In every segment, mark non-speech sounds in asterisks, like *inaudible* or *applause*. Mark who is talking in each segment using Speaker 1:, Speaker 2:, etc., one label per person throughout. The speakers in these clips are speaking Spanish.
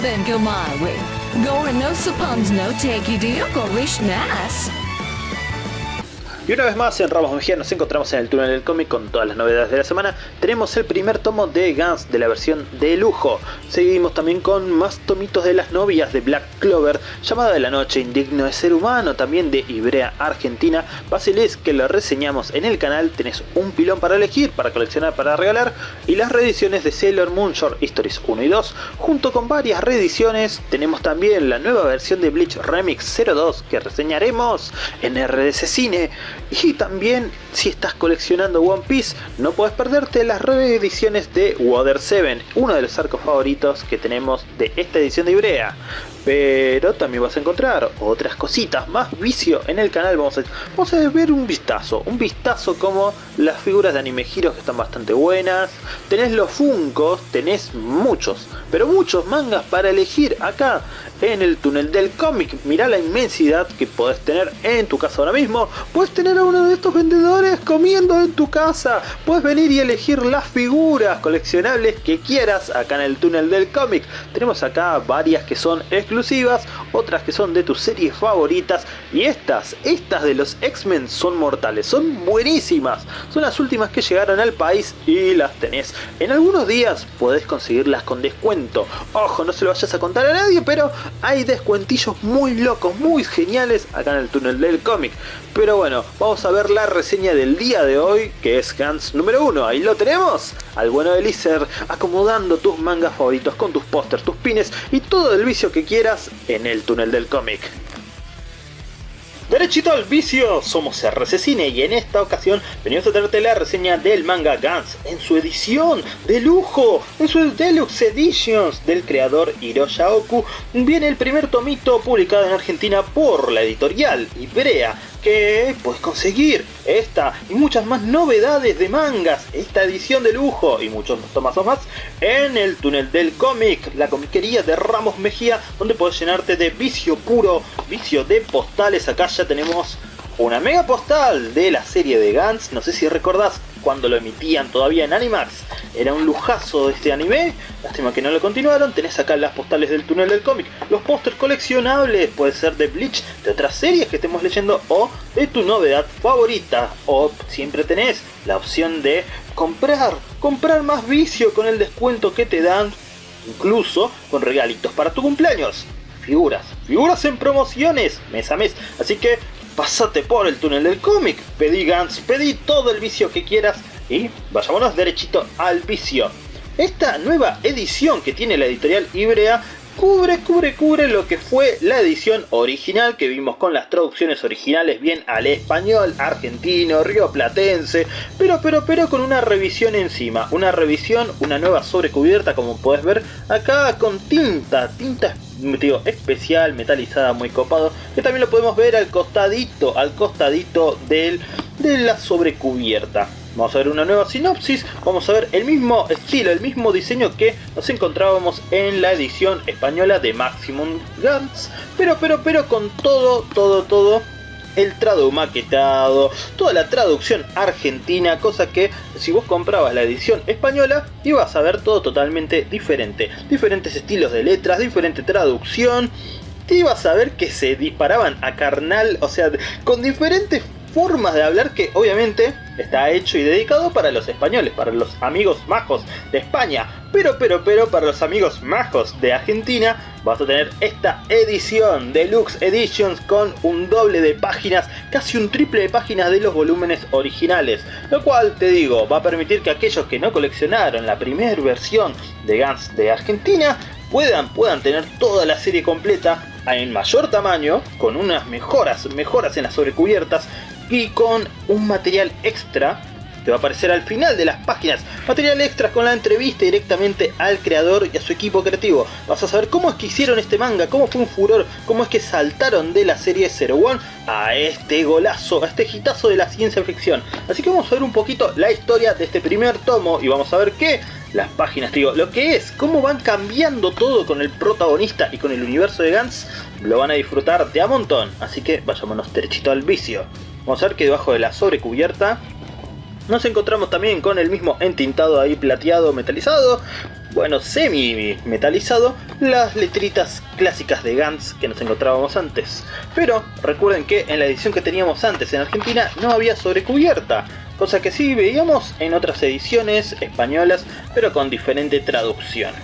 Speaker 1: then go my way. Go and no suppons no take you go your
Speaker 2: Y una vez más en Ramos Mejía nos encontramos en el túnel del cómic con todas las novedades de la semana. Tenemos el primer tomo de Guns de la versión de lujo. Seguimos también con más tomitos de las novias de Black Clover, Llamada de la Noche, Indigno de Ser Humano, también de Ibrea Argentina, Basilisk que lo reseñamos en el canal, tenés un pilón para elegir, para coleccionar, para regalar, y las reediciones de Sailor Moon Short Stories 1 y 2, junto con varias reediciones, tenemos también la nueva versión de Bleach Remix 02 que reseñaremos en RDC Cine, y también si estás coleccionando One Piece no puedes perderte las reediciones de Water 7, uno de los arcos favoritos que tenemos de esta edición de Ibrea. Pero también vas a encontrar otras cositas, más vicio en el canal. Vamos a, vamos a ver un vistazo, un vistazo como las figuras de anime giros que están bastante buenas. Tenés los Funcos, tenés muchos, pero muchos mangas para elegir acá en el túnel del cómic. Mirá la inmensidad que podés tener en tu casa ahora mismo. Puedes tener a uno de estos vendedores comiendo en tu casa. Puedes venir y elegir las figuras coleccionables que quieras acá en el túnel del cómic. Tenemos acá varias que son otras que son de tus series favoritas y estas, estas de los X-Men son mortales, son buenísimas. Son las últimas que llegaron al país y las tenés. En algunos días podés conseguirlas con descuento. Ojo, no se lo vayas a contar a nadie, pero hay descuentillos muy locos, muy geniales acá en el túnel del cómic. Pero bueno, vamos a ver la reseña del día de hoy, que es Hans número 1. Ahí lo tenemos, al bueno de Lizer, acomodando tus mangas favoritos con tus pósters, tus pines y todo el vicio que quieras en el túnel del cómic. Derechito al vicio, somos RC Cine y en esta ocasión venimos a traerte la reseña del manga Guns en su edición de lujo, en su Deluxe Editions del creador Hiroya Oku. Viene el primer tomito publicado en Argentina por la editorial Ibrea que puedes conseguir esta y muchas más novedades de mangas, esta edición de lujo y muchos tomazos más en el túnel del cómic, la comiquería de Ramos Mejía, donde puedes llenarte de vicio puro, vicio de postales. Acá ya tenemos una mega postal de la serie de Gantz, no sé si recordás cuando lo emitían todavía en Animax, era un lujazo este anime, lástima que no lo continuaron, tenés acá las postales del túnel del cómic, los pósters coleccionables, puede ser de Bleach, de otras series que estemos leyendo o de tu novedad favorita, o siempre tenés la opción de comprar, comprar más vicio con el descuento que te dan, incluso con regalitos para tu cumpleaños. Figuras, figuras en promociones mes a mes, así que pasate por el túnel del cómic, pedí Gans, pedí todo el vicio que quieras y vayámonos derechito al vicio. Esta nueva edición que tiene la editorial Ibrea cubre, cubre, cubre lo que fue la edición original que vimos con las traducciones originales bien al español, argentino, rioplatense, pero, pero, pero con una revisión encima, una revisión, una nueva sobrecubierta como puedes ver acá con tinta, tinta especial, metalizada, muy copado, que también lo podemos ver al costadito, al costadito del, de la sobrecubierta. Vamos a ver una nueva sinopsis, vamos a ver el mismo estilo, el mismo diseño que nos encontrábamos en la edición española de Maximum Guns, pero, pero, pero con todo, todo, todo el trado maquetado, toda la traducción argentina, cosa que si vos comprabas la edición española ibas a ver todo totalmente diferente. Diferentes estilos de letras, diferente traducción, te ibas a ver que se disparaban a carnal, o sea, con diferentes formas de hablar que obviamente está hecho y dedicado para los españoles, para los amigos majos de España. Pero, pero, pero, para los amigos majos de Argentina vas a tener esta edición Deluxe Editions con un doble de páginas, casi un triple de páginas de los volúmenes originales. Lo cual, te digo, va a permitir que aquellos que no coleccionaron la primera versión de Guns de Argentina puedan, puedan tener toda la serie completa en mayor tamaño, con unas mejoras, mejoras en las sobrecubiertas y con un material extra va a aparecer al final de las páginas. Material extra con la entrevista directamente al creador y a su equipo creativo. Vas a saber cómo es que hicieron este manga, cómo fue un furor, cómo es que saltaron de la serie Zero One a este golazo, a este hitazo de la ciencia ficción. Así que vamos a ver un poquito la historia de este primer tomo y vamos a ver qué las páginas, digo, lo que es, cómo van cambiando todo con el protagonista y con el universo de Gans, lo van a disfrutar de a montón. Así que vayámonos derechito al vicio. Vamos a ver que debajo de la sobrecubierta nos encontramos también con el mismo entintado ahí plateado metalizado bueno, semi metalizado, las letritas clásicas de Gantz que nos encontrábamos antes. Pero recuerden que en la edición que teníamos antes en Argentina no había sobrecubierta, cosa que sí veíamos en otras ediciones españolas, pero con diferente traducción.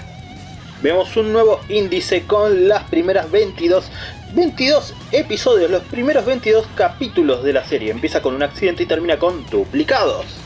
Speaker 2: Vemos un nuevo índice con las primeras 22 22 episodios, los primeros 22 capítulos de la serie. Empieza con un accidente y termina con duplicados.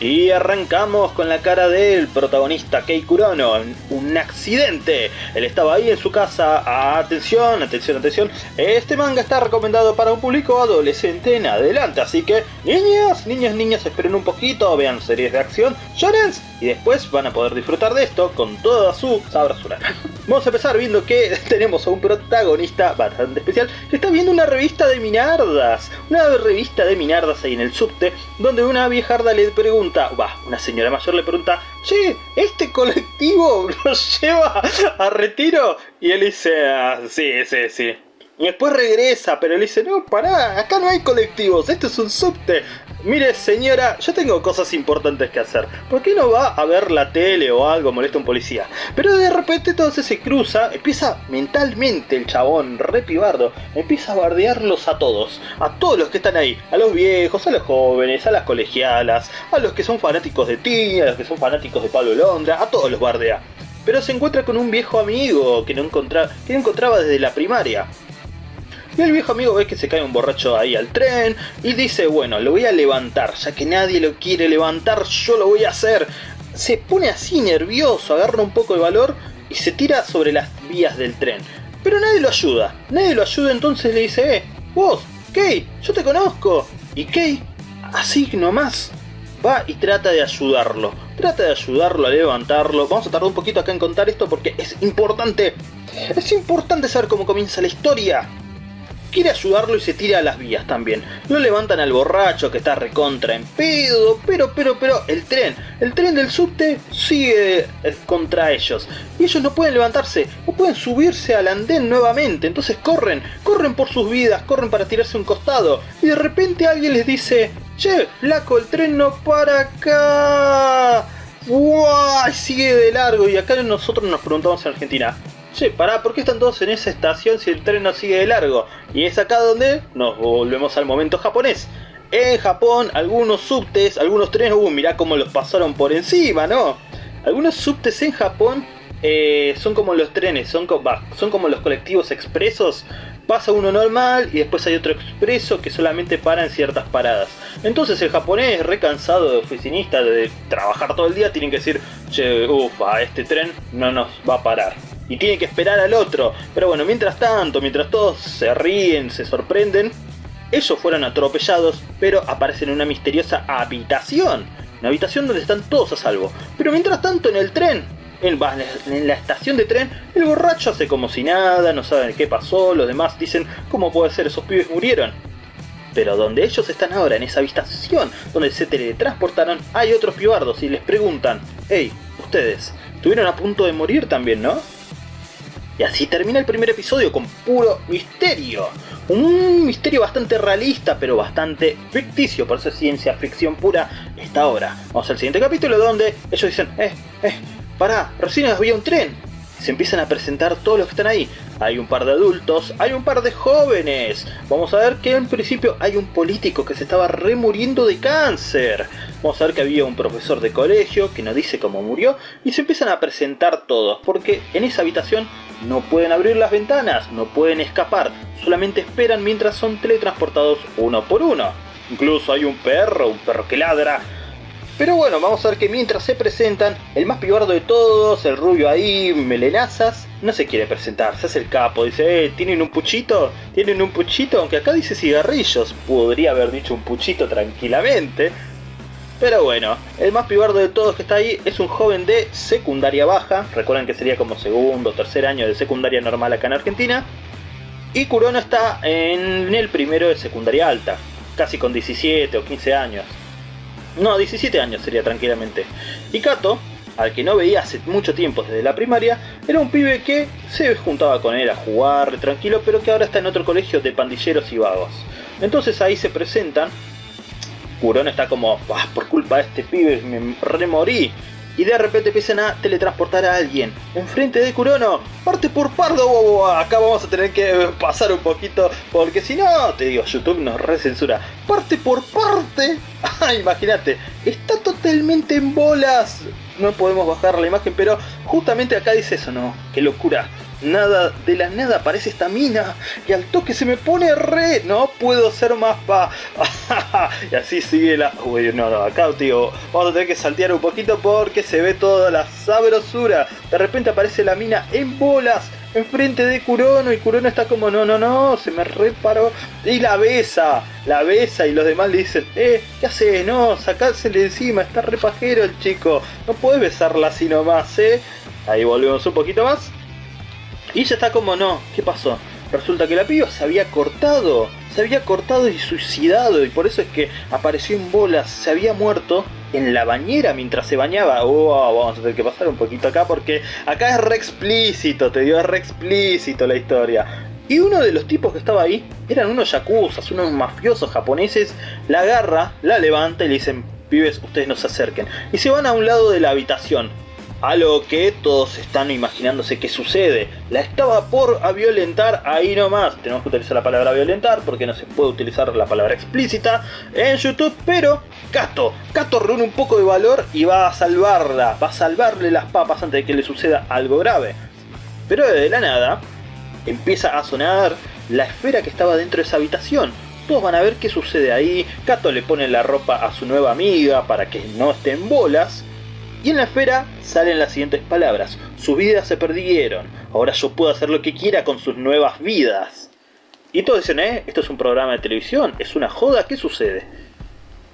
Speaker 2: Y arrancamos con la cara del protagonista Kei Kurono, un accidente. Él estaba ahí en su casa. Atención, atención, atención. Este manga está recomendado para un público adolescente en adelante. Así que, niños, niños, niñas, esperen un poquito, vean series de acción, shonens, y después van a poder disfrutar de esto con toda su sabrosura. Vamos a empezar viendo que *laughs* tenemos a un protagonista bastante especial que está viendo una revista de minardas. Una revista de minardas ahí en el subte, donde una viejarda le pregunta una señora mayor le pregunta, che, ¿este colectivo *laughs* nos lleva a retiro? Y él dice, ah, sí, sí, sí. Y después regresa, pero él dice, no, pará, acá no hay colectivos, esto es un subte. Mire señora, yo tengo cosas importantes que hacer. ¿Por qué no va a ver la tele o algo, molesta un policía? Pero de repente entonces se cruza, empieza mentalmente el chabón, re pibardo, empieza a bardearlos a todos. A todos los que están ahí. A los viejos, a los jóvenes, a las colegialas, a los que son fanáticos de ti, a los que son fanáticos de Pablo Londra, a todos los bardea. Pero se encuentra con un viejo amigo que no, encontraba, que no encontraba desde la primaria. Y el viejo amigo ve que se cae un borracho ahí al tren y dice, bueno, lo voy a levantar, ya que nadie lo quiere levantar, yo lo voy a hacer. Se pone así nervioso, agarra un poco de valor y se tira sobre las vías del tren. Pero nadie lo ayuda, nadie lo ayuda, entonces le dice, eh, vos, Kay, yo te conozco. Y Kay, así nomás, va y trata de ayudarlo. Trata de ayudarlo a levantarlo. Vamos a tardar un poquito acá en contar esto porque es importante. Es importante saber cómo comienza la historia quiere ayudarlo y se tira a las vías también. Lo levantan al borracho que está recontra en pedo, pero, pero, pero, el tren, el tren del subte sigue eh, contra ellos. Y ellos no pueden levantarse, no pueden subirse al andén nuevamente. Entonces corren, corren por sus vidas, corren para tirarse un costado. Y de repente alguien les dice, che, flaco, el tren no para acá. ¡Wow! Sigue de largo y acá nosotros nos preguntamos en Argentina, che, pará, ¿por qué están todos en esa estación si el tren no sigue de largo? Y es acá donde nos volvemos al momento japonés. En Japón, algunos subtes, algunos trenes, uh, mirá cómo los pasaron por encima, ¿no? Algunos subtes en Japón eh, son como los trenes, son, son como los colectivos expresos. Pasa uno normal y después hay otro expreso que solamente para en ciertas paradas. Entonces el japonés, recansado de oficinista, de trabajar todo el día, tienen que decir, che, ufa, este tren no nos va a parar y tiene que esperar al otro. Pero bueno, mientras tanto, mientras todos se ríen, se sorprenden, ellos fueron atropellados, pero aparecen en una misteriosa habitación. Una habitación donde están todos a salvo. Pero mientras tanto en el tren, en, la estación de tren, el borracho hace como si nada, no saben qué pasó, los demás dicen, ¿cómo puede ser? Esos pibes murieron. Pero donde ellos están ahora, en esa habitación, donde se teletransportaron, hay otros pibardos y les preguntan, hey, ustedes, estuvieron a punto de morir también, ¿no? Y así termina el primer episodio con puro misterio. Un misterio bastante realista, pero bastante ficticio, por eso es ciencia ficción pura esta obra. Vamos al siguiente capítulo donde ellos dicen, eh, eh, pará, recién había un tren. Se empiezan a presentar todos los que están ahí. Hay un par de adultos, hay un par de jóvenes. Vamos a ver que en principio hay un político que se estaba remuriendo de cáncer. Vamos a ver que había un profesor de colegio que no dice cómo murió. Y se empiezan a presentar todos, porque en esa habitación no pueden abrir las ventanas, no pueden escapar, solamente esperan mientras son teletransportados uno por uno. Incluso hay un perro, un perro que ladra. Pero bueno, vamos a ver que mientras se presentan, el más pibardo de todos, el rubio ahí, melenazas, no se quiere presentar, se hace el capo, dice, eh, ¿tienen un puchito? ¿Tienen un puchito? Aunque acá dice cigarrillos, podría haber dicho un puchito tranquilamente. Pero bueno, el más pibardo de todos que está ahí es un joven de secundaria baja. Recuerden que sería como segundo o tercer año de secundaria normal acá en Argentina. Y Kurono está en el primero de secundaria alta, casi con 17 o 15 años. No, 17 años sería tranquilamente. Y Kato, al que no veía hace mucho tiempo desde la primaria, era un pibe que se juntaba con él a jugar tranquilo, pero que ahora está en otro colegio de pandilleros y vagos. Entonces ahí se presentan Curón está como, ah, por culpa de este pibe me remorí. y de repente empiezan a teletransportar a alguien. Enfrente de Kurono, parte por pardo, acá vamos a tener que pasar un poquito, porque si no, te digo, YouTube nos recensura. Parte por parte, *laughs* ah, imagínate, está totalmente en bolas. No podemos bajar la imagen, pero justamente acá dice eso, no, qué locura nada, de la nada aparece esta mina y al toque se me pone re, no puedo ser más pa. *laughs* y así sigue la... Uy, no, no, acá vamos a tener que saltear un poquito porque se ve toda la sabrosura. De repente aparece la mina en bolas enfrente de Kurono y Kurono está como no, no, no, se me reparó y la besa, la besa y los demás le dicen, eh, ¿qué haces? No, sacársele encima, está repajero el chico, no puedes besarla así nomás, eh. Ahí volvemos un poquito más y ella está como, no, ¿qué pasó? Resulta que la piba se había cortado, se había cortado y suicidado y por eso es que apareció en bolas, se había muerto en la bañera mientras se bañaba. Oh, vamos a tener que pasar un poquito acá porque acá es re explícito, te digo, es re explícito la historia. Y uno de los tipos que estaba ahí eran unos yakuzas, unos mafiosos japoneses, la agarra, la levanta y le dicen, pibes, ustedes no se acerquen. Y se van a un lado de la habitación. A lo que todos están imaginándose que sucede. La estaba por a violentar ahí nomás. Tenemos que utilizar la palabra violentar porque no se puede utilizar la palabra explícita en YouTube. Pero Kato, Kato reúne un poco de valor y va a salvarla. Va a salvarle las papas antes de que le suceda algo grave. Pero de la nada empieza a sonar la esfera que estaba dentro de esa habitación. Todos van a ver qué sucede ahí. Kato le pone la ropa a su nueva amiga para que no esté en bolas. Y en la esfera salen las siguientes palabras. Sus vidas se perdieron. Ahora yo puedo hacer lo que quiera con sus nuevas vidas. Y todos dicen, ¿eh? Esto es un programa de televisión. Es una joda. ¿Qué sucede?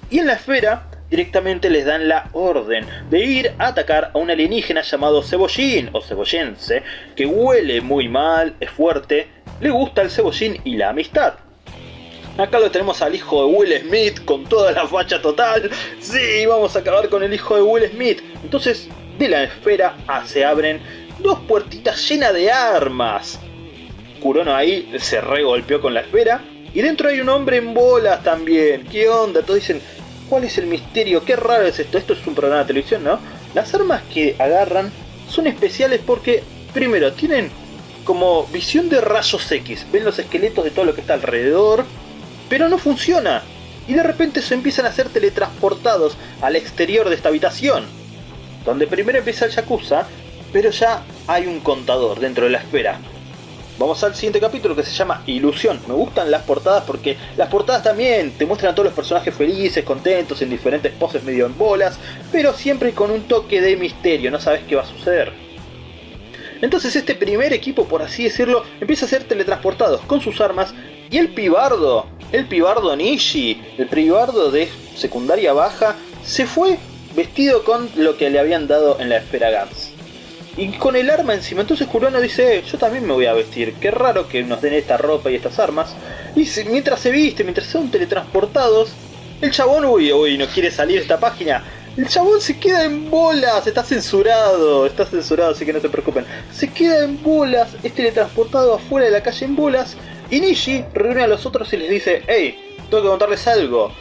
Speaker 2: Y en la esfera directamente les dan la orden de ir a atacar a un alienígena llamado Cebollín o Cebollense, que huele muy mal, es fuerte, le gusta el cebollín y la amistad. Acá lo tenemos al hijo de Will Smith con toda la facha total. Sí, vamos a acabar con el hijo de Will Smith. Entonces, de la esfera se abren dos puertitas llenas de armas. Kurono ahí se regolpeó con la esfera. Y dentro hay un hombre en bolas también. ¿Qué onda? Todos dicen, ¿cuál es el misterio? Qué raro es esto. Esto es un programa de televisión, ¿no? Las armas que agarran son especiales porque, primero, tienen como visión de rayos X. Ven los esqueletos de todo lo que está alrededor pero no funciona. Y de repente se empiezan a ser teletransportados al exterior de esta habitación. Donde primero empieza el Yakuza, pero ya hay un contador dentro de la esfera. Vamos al siguiente capítulo que se llama Ilusión. Me gustan las portadas porque las portadas también te muestran a todos los personajes felices, contentos, en diferentes poses medio en bolas, pero siempre con un toque de misterio, no sabes qué va a suceder. Entonces este primer equipo, por así decirlo, empieza a ser teletransportados con sus armas y el pibardo el pibardo Nishi, el pibardo de secundaria baja, se fue vestido con lo que le habían dado en la esfera Gans. Y con el arma encima, entonces Kurono dice, yo también me voy a vestir, qué raro que nos den esta ropa y estas armas. Y mientras se viste, mientras son teletransportados, el chabón, uy, uy, no quiere salir esta página. El chabón se queda en bolas, está censurado, está censurado, así que no se preocupen. Se queda en bolas, es teletransportado afuera de la calle en bolas y Nishi reúne a los otros y les dice, hey, tengo que contarles algo.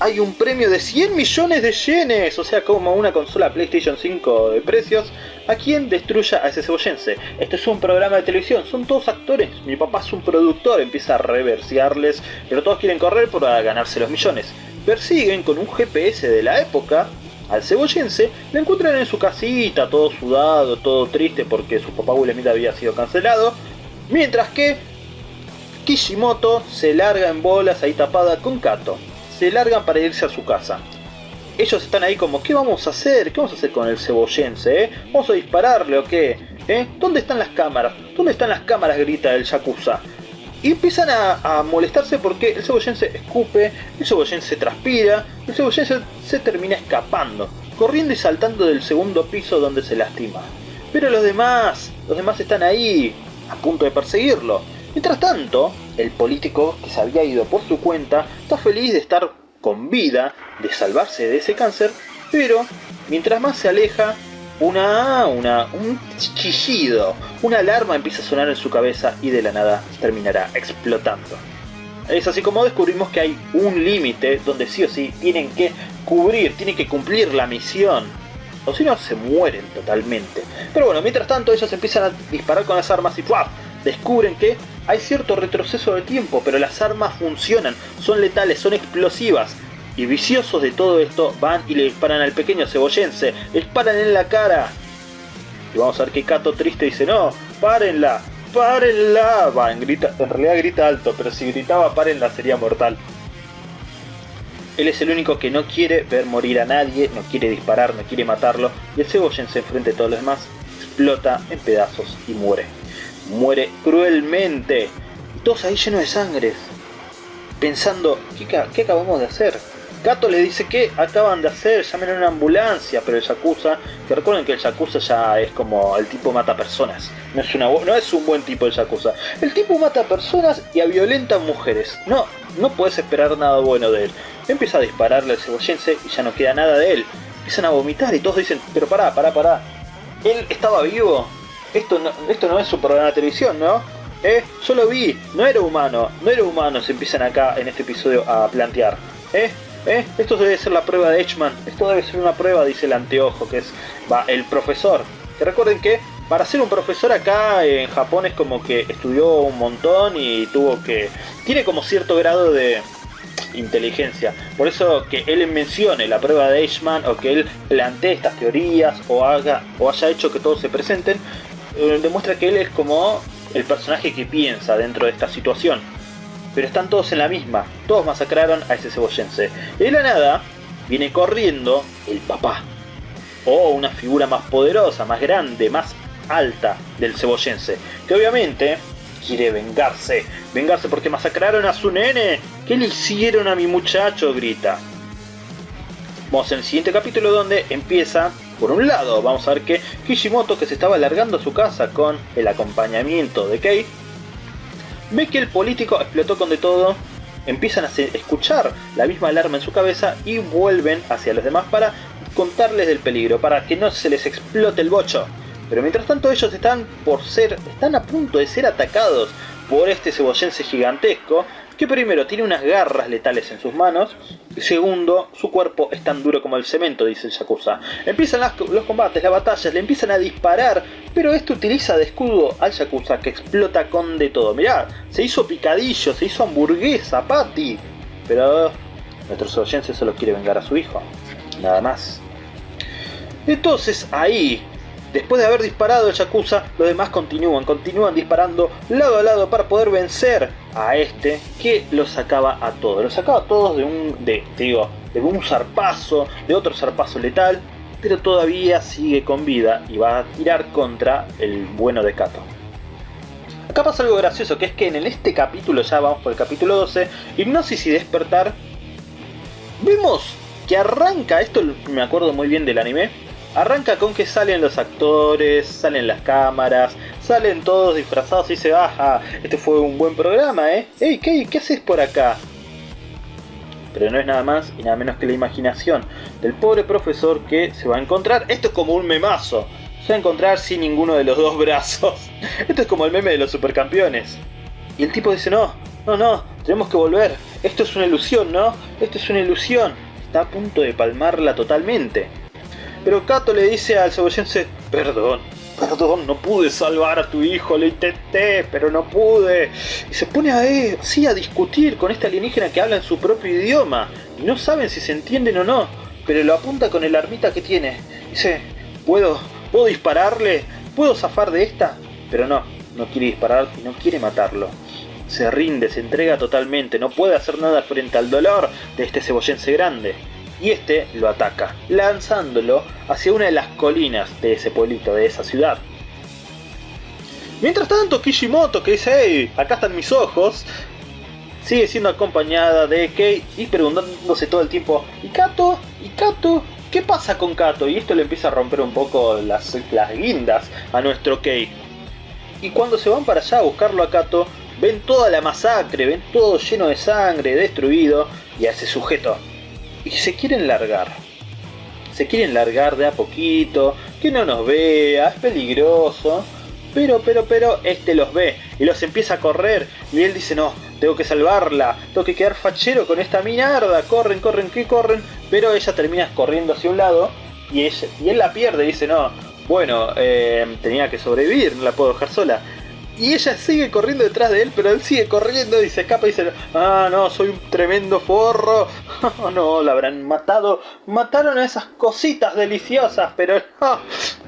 Speaker 2: Hay un premio de 100 millones de yenes, o sea, como una consola PlayStation 5 de precios, a quien destruya a ese cebollense. Este es un programa de televisión, son todos actores. Mi papá es un productor, empieza a reversearles, pero todos quieren correr para ganarse los millones. Persiguen con un GPS de la época al cebollense, le encuentran en su casita, todo sudado, todo triste porque su papá Will había sido cancelado. Mientras que Kishimoto se larga en bolas ahí tapada con Kato. Se largan para irse a su casa. Ellos están ahí como, ¿qué vamos a hacer? ¿Qué vamos a hacer con el cebollense? Eh? ¿Vamos a dispararle o qué? ¿Eh? ¿Dónde están las cámaras? ¿Dónde están las cámaras? grita el Yakuza. Y empiezan a, molestarse porque el cebollense escupe, el cebollense transpira, el cebollense se termina escapando, corriendo y saltando del segundo piso donde se lastima. Pero los demás, los demás están ahí, a punto de perseguirlo. Mientras tanto, el político que se había ido por su cuenta está feliz de estar con vida, de salvarse de ese cáncer, pero mientras más se aleja, una, una, un chillido, una alarma empieza a sonar en su cabeza y de la nada terminará explotando. Es así como descubrimos que hay un límite donde sí o sí tienen que cubrir, tienen que cumplir la misión. o si no se mueren totalmente. Pero bueno, mientras tanto ellos empiezan a disparar con las armas y ¡puf! descubren que hay cierto retroceso de tiempo, pero las armas funcionan, son letales, son explosivas. Y viciosos de todo esto van y le disparan al pequeño cebollense, le disparan en la cara. Y vamos a ver que Kato triste dice, no, párenla, párenla. Va, en, grita, en realidad grita alto, pero si gritaba párenla sería mortal. Él es el único que no quiere ver morir a nadie, no quiere disparar, no quiere matarlo. Y el cebollense enfrente de todos los demás explota en pedazos y muere. Muere cruelmente. Y todos ahí llenos de sangre. Pensando, ¿qué, qué acabamos de hacer? Gato le dice que acaban de hacer, llamen a una ambulancia, pero el Yakuza, que recuerden que el Yakuza ya es como el tipo mata personas, no es, una, no es un buen tipo el Yakuza. El tipo mata personas y a violenta mujeres, no, no puedes esperar nada bueno de él. Empieza a dispararle al cebollense y ya no queda nada de él. Empiezan a vomitar y todos dicen, pero pará, pará, pará. Él estaba vivo. Esto no, esto no es un programa de televisión, ¿no? ¿Eh? Yo lo vi, no era humano, no era humano, se empiezan acá en este episodio a plantear. ¿Eh? ¿Eh? Esto debe ser la prueba de Edgeman. Esto debe ser una prueba, dice el anteojo, que es va, el profesor. Que recuerden que para ser un profesor acá en Japón es como que estudió un montón y tuvo que... Tiene como cierto grado de inteligencia. Por eso que él mencione la prueba de Edgeman o que él plantee estas teorías o haga o haya hecho que todos se presenten, eh, demuestra que él es como el personaje que piensa dentro de esta situación pero están todos en la misma. Todos masacraron a ese cebollense. De la nada viene corriendo el papá. O una figura más poderosa, más grande, más alta del cebollense. Que obviamente quiere vengarse. Vengarse porque masacraron a su nene. ¿Qué le hicieron a mi muchacho? Grita. Vamos en el siguiente capítulo donde empieza, por un lado, vamos a ver que Kishimoto que se estaba alargando a su casa con el acompañamiento de Kei, ve que el político explotó con de todo, empiezan a escuchar la misma alarma en su cabeza y vuelven hacia los demás para contarles del peligro, para que no se les explote el bocho. Pero mientras tanto ellos están por ser, están a punto de ser atacados por este cebollense gigantesco que primero tiene unas garras letales en sus manos, y segundo, su cuerpo es tan duro como el cemento, dice el Yakuza. Empiezan los combates, las batallas, le empiezan a disparar, pero esto utiliza de escudo al Yakuza que explota con de todo. Mirá, se hizo picadillo, se hizo hamburguesa, patty. Pero nuestro cebollense solo quiere vengar a su hijo, nada más. Entonces ahí Después de haber disparado el Yakuza, los demás continúan, continúan disparando lado a lado para poder vencer a este que los sacaba a todos. Los sacaba a todos de un, de, digo, de un zarpazo, de otro zarpazo letal, pero todavía sigue con vida y va a tirar contra el bueno de Kato. Acá pasa algo gracioso, que es que en este capítulo, ya vamos por el capítulo 12, Hipnosis y Despertar, vemos que arranca, esto me acuerdo muy bien del anime, Arranca con que salen los actores, salen las cámaras, salen todos disfrazados y se baja. Este fue un buen programa, ¿eh? ¡Ey, qué, qué haces por acá! Pero no es nada más y nada menos que la imaginación del pobre profesor que se va a encontrar. Esto es como un memazo. Se va a encontrar sin ninguno de los dos brazos. *laughs* Esto es como el meme de los supercampeones. Y el tipo dice, no, no, no, tenemos que volver. Esto es una ilusión, ¿no? Esto es una ilusión. Está a punto de palmarla totalmente. Pero Kato le dice al cebollense, perdón, perdón, no pude salvar a tu hijo, lo intenté, pero no pude. Y se pone a, eh, a discutir con este alienígena que habla en su propio idioma. Y no saben si se entienden o no, pero lo apunta con el armita que tiene. Dice, ¿puedo, ¿puedo dispararle? ¿Puedo zafar de esta? Pero no, no quiere disparar y no quiere matarlo. Se rinde, se entrega totalmente, no puede hacer nada frente al dolor de este cebollense grande y este lo ataca, lanzándolo hacia una de las colinas de ese pueblito, de esa ciudad. Mientras tanto, Kishimoto, que dice, hey, acá están mis ojos, sigue siendo acompañada de Kei y preguntándose todo el tiempo, ¿y Kato? ¿y Kato? ¿Qué pasa con Kato? Y esto le empieza a romper un poco las, las guindas a nuestro Kei. Y cuando se van para allá a buscarlo a Kato, ven toda la masacre, ven todo lleno de sangre, destruido, y a ese sujeto y se quieren largar. Se quieren largar de a poquito, que no nos vea, es peligroso. Pero, pero, pero, este los ve y los empieza a correr. Y él dice, no, tengo que salvarla, tengo que quedar fachero con esta minarda. Corren, corren, que corren. Pero ella termina corriendo hacia un lado y, él la pierde y dice, no, bueno, eh, tenía que sobrevivir, no la puedo dejar sola. Y ella sigue corriendo detrás de él, pero él sigue corriendo y se escapa y dice, ah, no, soy un tremendo forro. Oh, *laughs* no, la habrán matado. Mataron a esas cositas deliciosas, pero.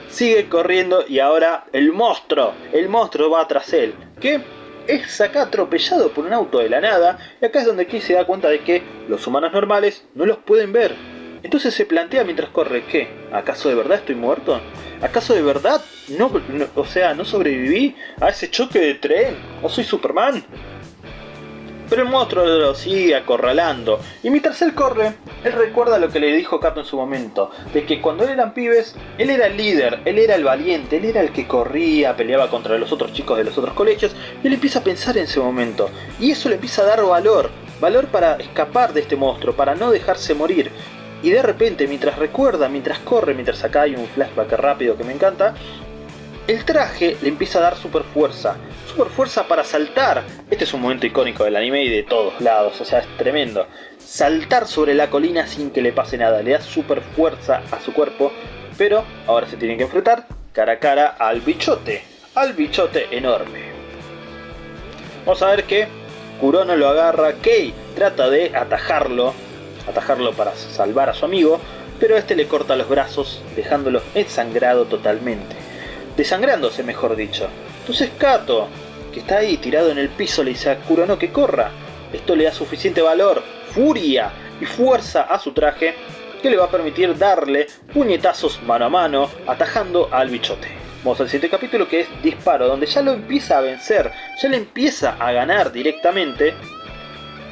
Speaker 2: Sigue corriendo y ahora el monstruo, el monstruo va tras él. ¿Qué? es acá atropellado por un auto de la nada, y acá es donde Key se da cuenta de que los humanos normales no los pueden ver. Entonces se plantea mientras corre, ¿qué? ¿Acaso de verdad estoy muerto? ¿Acaso de verdad no, o sea, no sobreviví a ese choque de tren? ¿O soy Superman? Pero el monstruo lo sigue acorralando. Y mientras él corre, él recuerda lo que le dijo Cato en su momento. De que cuando eran pibes, él era el líder, él era el valiente, él era el que corría, peleaba contra los otros chicos de los otros colegios. Y él empieza a pensar en ese momento. Y eso le empieza a dar valor. Valor para escapar de este monstruo, para no dejarse morir. Y de repente, mientras recuerda, mientras corre, mientras acá hay un flashback rápido que me encanta, el traje le empieza a dar super fuerza. Super fuerza para saltar. Este es un momento icónico del anime y de todos lados, o sea, es tremendo. Saltar sobre la colina sin que le pase nada, le da super fuerza a su cuerpo, pero ahora se tiene que enfrentar cara a cara al bichote, al bichote enorme. Vamos a ver que Kurono lo agarra, Kei trata de atajarlo, atajarlo para salvar a su amigo, pero este le corta los brazos, dejándolo ensangrado totalmente desangrándose mejor dicho. Entonces Kato, que está ahí tirado en el piso, le dice a Kurono que corra. Esto le da suficiente valor, furia y fuerza a su traje que le va a permitir darle puñetazos mano a mano, atajando al bichote. Vamos al siguiente capítulo que es Disparo, donde ya lo empieza a vencer, ya le empieza a ganar directamente,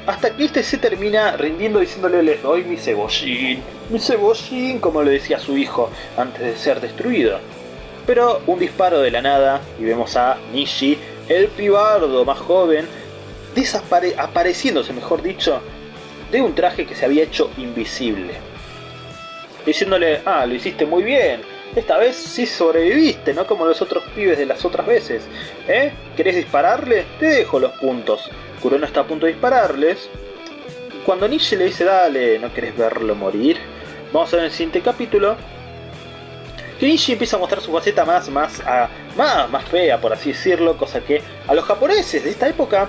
Speaker 2: hasta que este se termina rindiendo diciéndole le doy mi cebollín, mi cebollín como le decía su hijo antes de ser destruido. Pero un disparo de la nada y vemos a Nishi, el pibardo más joven, apareciéndose, mejor dicho, de un traje que se había hecho invisible. Diciéndole, ah, lo hiciste muy bien, esta vez sí sobreviviste, no como los otros pibes de las otras veces. ¿Eh? ¿Querés dispararle? Te dejo los puntos. Kurono está a punto de dispararles. Cuando Nishi le dice, dale, ¿no querés verlo morir? Vamos a ver el siguiente capítulo Kenichi empieza a mostrar su faceta más, más, ah, más, más fea, por así decirlo, cosa que a los japoneses de esta época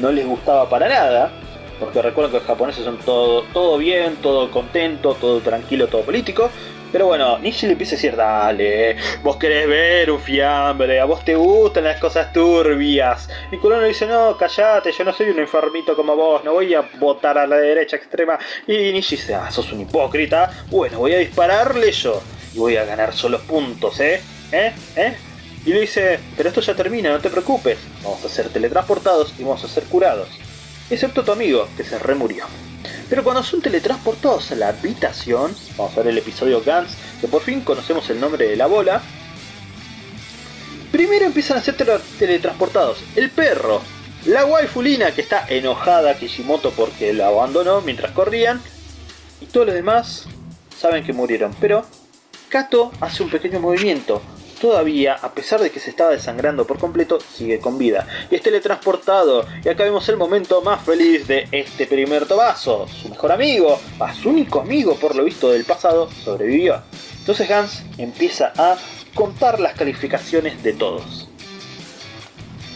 Speaker 2: no les gustaba para nada, porque recuerden que los japoneses son todo, todo bien, todo contento, todo tranquilo, todo político. Pero bueno, Nishi le empieza a decir, dale, vos querés ver un fiambre, a vos te gustan las cosas turbias. Y le dice, no, callate, yo no soy un enfermito como vos, no voy a votar a la derecha extrema. Y Nishi dice, ah, sos un hipócrita, bueno, voy a dispararle yo y voy a ganar solo puntos, ¿eh? ¿Eh? ¿Eh? Y le dice, pero esto ya termina, no te preocupes, vamos a ser teletransportados y vamos a ser curados. Excepto tu amigo, que se remurió. Pero cuando son teletransportados a la habitación, vamos a ver el episodio Gans, que por fin conocemos el nombre de la bola, primero empiezan a ser teletransportados el perro, la waifulina que está enojada Kishimoto porque la abandonó mientras corrían, y todos los demás saben que murieron, pero Kato hace un pequeño movimiento. Todavía, a pesar de que se estaba desangrando por completo, sigue con vida. Y es teletransportado. Y acá vemos el momento más feliz de este primer tobazo. Su mejor amigo, a su único amigo por lo visto del pasado, sobrevivió. Entonces Hans empieza a contar las calificaciones de todos.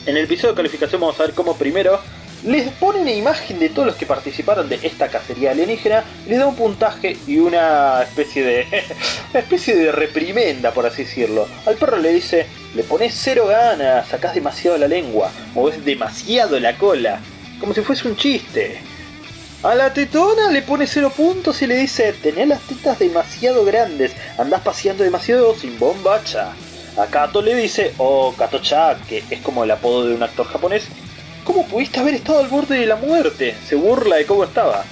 Speaker 2: En el episodio de calificación vamos a ver cómo primero les pone una imagen de todos los que participaron de esta cacería alienígena, les da un puntaje y una especie de *laughs* una especie de reprimenda, por así decirlo. Al perro le dice, le pones cero ganas, sacás demasiado la lengua, moves demasiado la cola, como si fuese un chiste. A la tetona le pone cero puntos y le dice, tenés las tetas demasiado grandes, andás paseando demasiado sin bombacha. A Kato le dice, o Kato-cha, que es como el apodo de un actor japonés, ¿Cómo pudiste haber estado al borde de la muerte? Se burla de cómo estaba.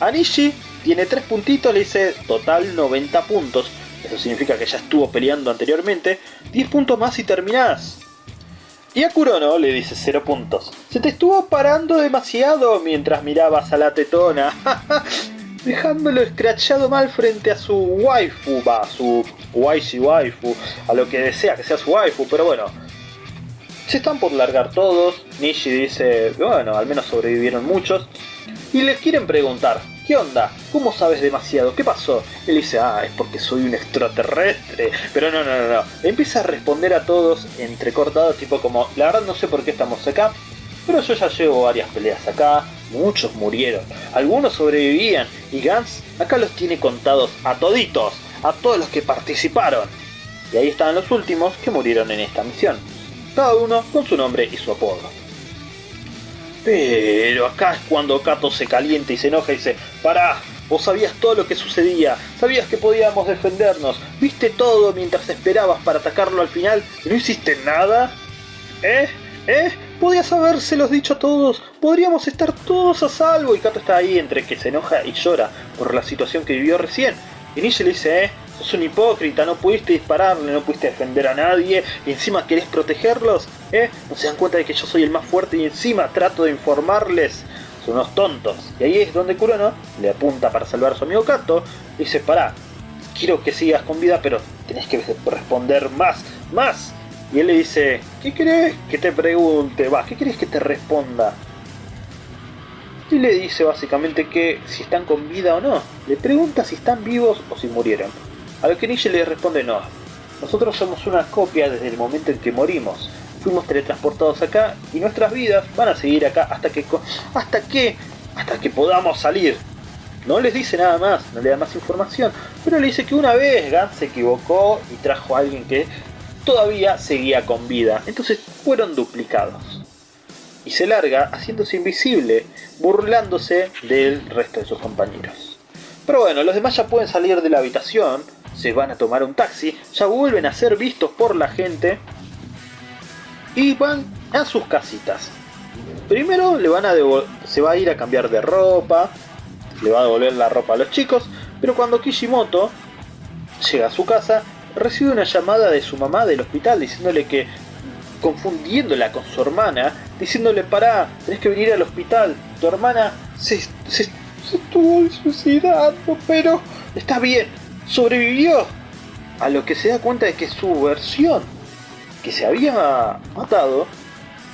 Speaker 2: Anishi tiene 3 puntitos, le dice total 90 puntos. Eso significa que ya estuvo peleando anteriormente. 10 puntos más y terminás. Y a Kurono le dice 0 puntos. Se te estuvo parando demasiado mientras mirabas a la tetona. *laughs* Dejándolo escrachado mal frente a su waifu, va, su waifu, a lo que desea que sea su waifu, pero bueno, se están por largar todos. Nishi dice, bueno, al menos sobrevivieron muchos. Y les quieren preguntar, ¿Qué onda? ¿Cómo sabes demasiado? ¿Qué pasó? Él dice, ah, es porque soy un extraterrestre. Pero no, no, no, no. Empieza a responder a todos entrecortados, tipo como, la verdad no sé por qué estamos acá, pero yo ya llevo varias peleas acá, muchos murieron, algunos sobrevivían, y Gans acá los tiene contados a toditos, a todos los que participaron. Y ahí están los últimos que murieron en esta misión, cada uno con su nombre y su apodo. Pero acá es cuando Kato se calienta y se enoja y dice, pará, vos sabías todo lo que sucedía, sabías que podíamos defendernos, viste todo mientras esperabas para atacarlo al final y no hiciste nada. ¿Eh? ¿Eh? Podías habérselos dicho a todos, podríamos estar todos a salvo. Y Kato está ahí entre que se enoja y llora por la situación que vivió recién. Y Nietzsche le dice, eh, sos un hipócrita, no pudiste dispararle, no pudiste defender a nadie, y encima querés protegerlos, ¿eh? No se dan cuenta de que yo soy el más fuerte y encima trato de informarles. Son unos tontos. Y ahí es donde Kurono le apunta para salvar a su amigo Kato, y dice, pará, quiero que sigas con vida, pero tenés que responder más, más. Y él le dice, ¿qué querés que te pregunte? Va, ¿qué querés que te responda? y le dice básicamente que si están con vida o no. Le pregunta si están vivos o si murieron. A lo que Nietzsche le responde no. Nosotros somos una copia desde el momento en que morimos. Fuimos teletransportados acá y nuestras vidas van a seguir acá hasta que hasta que hasta que podamos salir. No les dice nada más, no le da más información, pero le dice que una vez Gans se equivocó y trajo a alguien que todavía seguía con vida. Entonces fueron duplicados y se larga haciéndose invisible, burlándose del resto de sus compañeros. Pero bueno, los demás ya pueden salir de la habitación, se van a tomar un taxi, ya vuelven a ser vistos por la gente y van a sus casitas. Primero le van a se va a ir a cambiar de ropa, le va a devolver la ropa a los chicos, pero cuando Kishimoto llega a su casa, recibe una llamada de su mamá del hospital diciéndole que confundiéndola con su hermana, diciéndole, pará, tenés que venir al hospital, tu hermana se, se, estuvo suicidando, pero está bien, sobrevivió. A lo que se da cuenta de que su versión, que se había matado,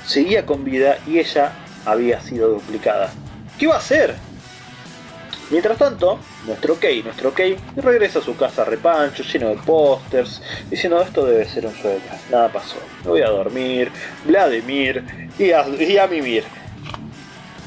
Speaker 2: seguía con vida y ella había sido duplicada. ¿Qué va a hacer? Mientras tanto, nuestro Kei, nuestro regresa a su casa repancho, lleno de pósters, diciendo esto debe ser un sueño, nada pasó, me voy a dormir, Vladimir y a, y a mimir.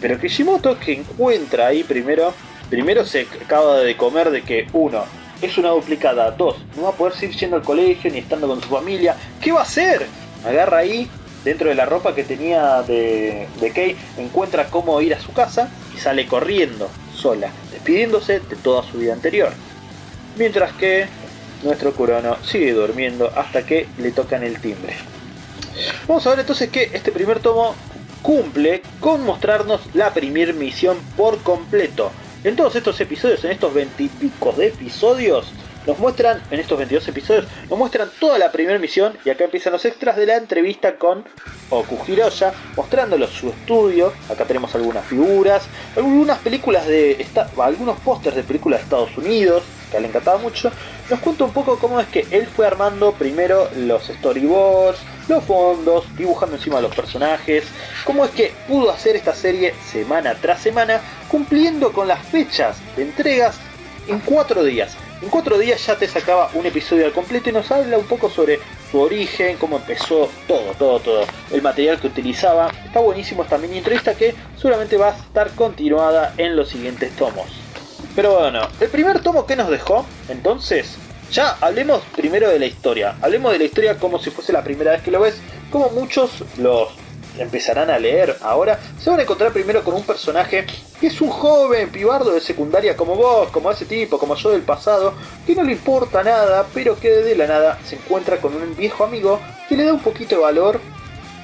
Speaker 2: Pero Kishimoto que encuentra ahí primero, primero se acaba de comer de que uno, es una duplicada, dos, no va a poder seguir yendo al colegio ni estando con su familia, ¿qué va a hacer? Agarra ahí, dentro de la ropa que tenía de, de encuentra cómo ir a su casa y sale corriendo sola, despidiéndose de toda su vida anterior. Mientras que nuestro Kurono sigue durmiendo hasta que le tocan el timbre. Vamos a ver entonces que este primer tomo cumple con mostrarnos la primer misión por completo. En todos estos episodios, en estos veintipico de episodios, nos muestran, en estos 22 episodios, nos muestran toda la primera misión y acá empiezan los extras de la entrevista con Oku Hiroya, mostrándolos su estudio, acá tenemos algunas figuras, algunas películas de, algunos pósters de películas de Estados Unidos, que a él le encantaba mucho, nos cuenta un poco cómo es que él fue armando primero los storyboards, los fondos, dibujando encima los personajes, cómo es que pudo hacer esta serie semana tras semana, cumpliendo con las fechas de entregas en cuatro días. En cuatro días ya te sacaba un episodio al completo y nos habla un poco sobre su origen, cómo empezó todo, todo, todo. El material que utilizaba. Está buenísimo esta mini entrevista que seguramente va a estar continuada en los siguientes tomos. Pero bueno, el primer tomo que nos dejó, entonces, ya hablemos primero de la historia. Hablemos de la historia como si fuese la primera vez que lo ves, como muchos los empezarán a leer ahora, se van a encontrar primero con un personaje que es un joven pibardo de secundaria como vos, como ese tipo, como yo del pasado, que no le importa nada, pero que de la nada se encuentra con un viejo amigo que le da un poquito de valor,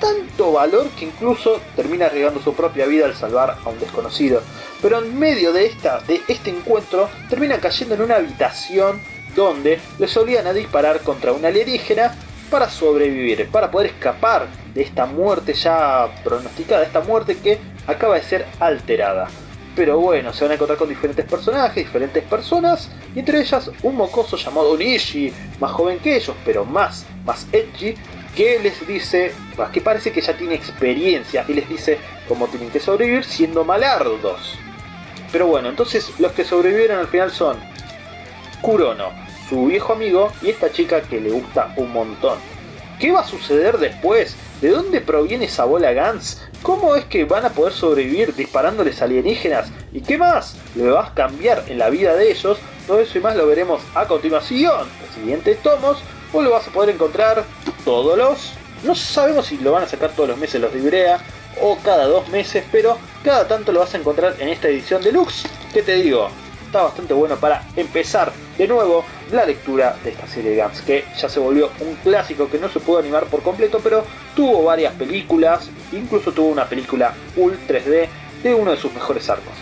Speaker 2: tanto valor que incluso termina arriesgando su propia vida al salvar a un desconocido. Pero en medio de, esta, de este encuentro termina cayendo en una habitación donde le solían a disparar contra una alienígena para sobrevivir, para poder escapar de esta muerte ya pronosticada, esta muerte que acaba de ser alterada. Pero bueno, se van a encontrar con diferentes personajes, diferentes personas, y entre ellas un mocoso llamado Nishi, más joven que ellos, pero más, más edgy, que les dice, que parece que ya tiene experiencia, y les dice cómo tienen que sobrevivir siendo malardos. Pero bueno, entonces los que sobrevivieron al final son Kurono, su viejo amigo y esta chica que le gusta un montón. ¿Qué va a suceder después? ¿De dónde proviene esa bola Gans? ¿Cómo es que van a poder sobrevivir disparándoles alienígenas? ¿Y qué más le vas a cambiar en la vida de ellos? Todo eso y más lo veremos a continuación. Los siguientes tomos, o lo vas a poder encontrar todos los... No sabemos si lo van a sacar todos los meses los de Ibrea o cada dos meses, pero cada tanto lo vas a encontrar en esta edición deluxe. ¿Qué te digo? Está bastante bueno para empezar de nuevo la lectura de esta serie de Gans, que ya se volvió un clásico que no se pudo animar por completo, pero tuvo varias películas, incluso tuvo una película full 3D de uno de sus mejores arcos.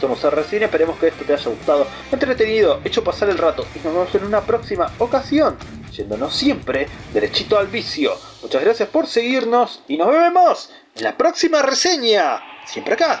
Speaker 2: Somos RCine, esperemos que esto te haya gustado, entretenido, hecho pasar el rato y nos vemos en una próxima ocasión, yéndonos siempre derechito al vicio. Muchas gracias por seguirnos y nos vemos en la próxima reseña, siempre acá,